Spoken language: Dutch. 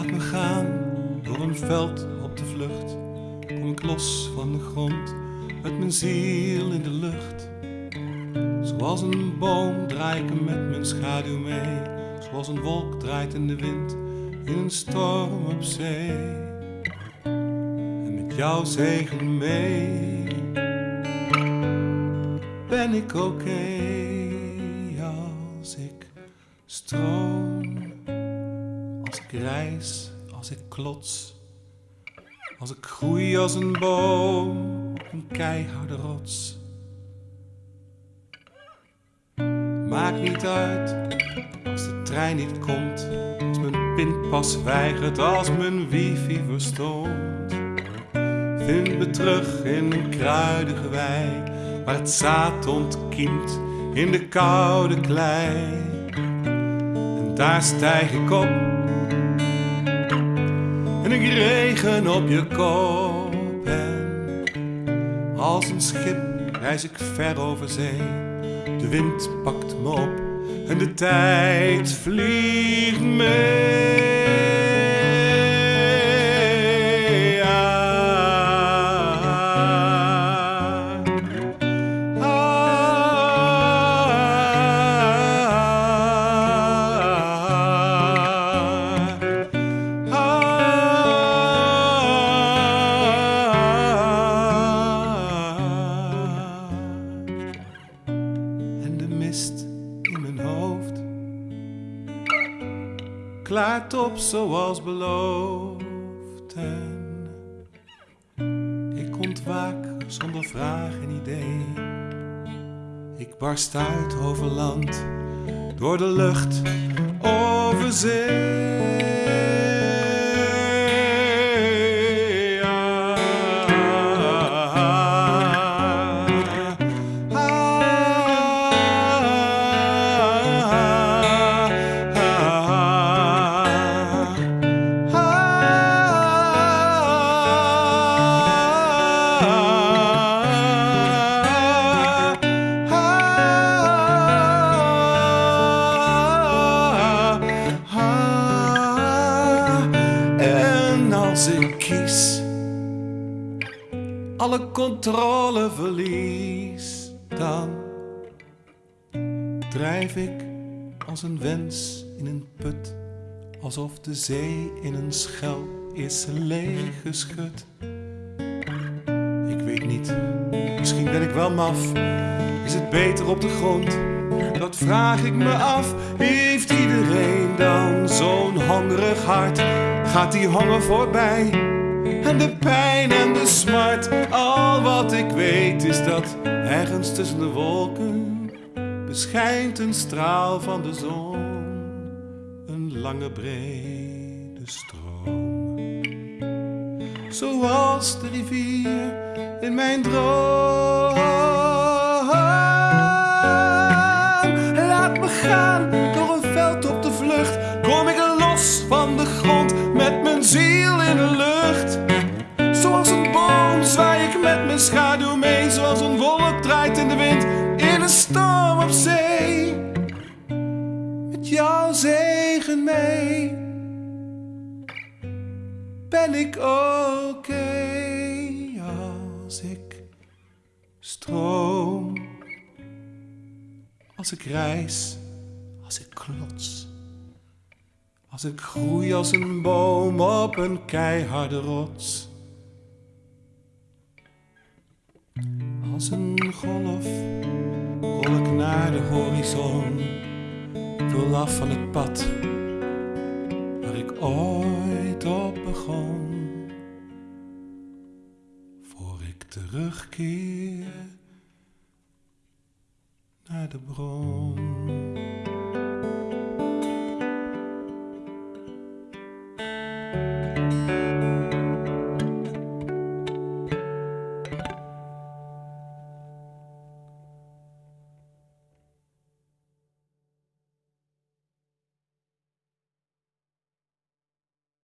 Laat me gaan door een veld op de vlucht. Kom ik los van de grond met mijn ziel in de lucht. Zoals een boom draai ik met mijn schaduw mee. Zoals een wolk draait in de wind in een storm op zee. En met jouw zegen mee ben ik oké als ik stroom. Als ik reis, als ik klots. Als ik groei als een boom op een keiharde rots. Maakt niet uit als de trein niet komt. Als mijn pinpas weigert, als mijn wifi verstomt. Vind me terug in een kruidige wei. Waar het zaad ontkiemt in de koude klei. En daar stijg ik op. En ik regen op je kop. En als een schip reis ik ver over zee. De wind pakt me op en de tijd vliegt mee. Klaart op zoals beloofd. En ik ontwaak zonder vraag en idee. Ik barst uit over land, door de lucht, over zee. Alle controle verlies, dan drijf ik als een wens in een put, alsof de zee in een schel is leeggeschud. Ik weet niet, misschien ben ik wel maf. Is het beter op de grond? Dat vraag ik me af. Heeft iedereen dan zo'n hongerig hart? Gaat die honger voorbij? En de pijn en de smart. Al wat ik weet is dat ergens tussen de wolken beschijnt een straal van de zon. Een lange brede stroom. Zoals de rivier in mijn droom. Laat me gaan door een veld op de vlucht. Kom ik los van de grond op zee. Met jouw zegen mee ben ik oké als ik stroom. Als ik reis, als ik klots. Als ik groei als een boom op een keiharde rots. Als een golf naar de horizon. Ik wil af van het pad waar ik ooit op begon. Voor ik terugkeer naar de bron.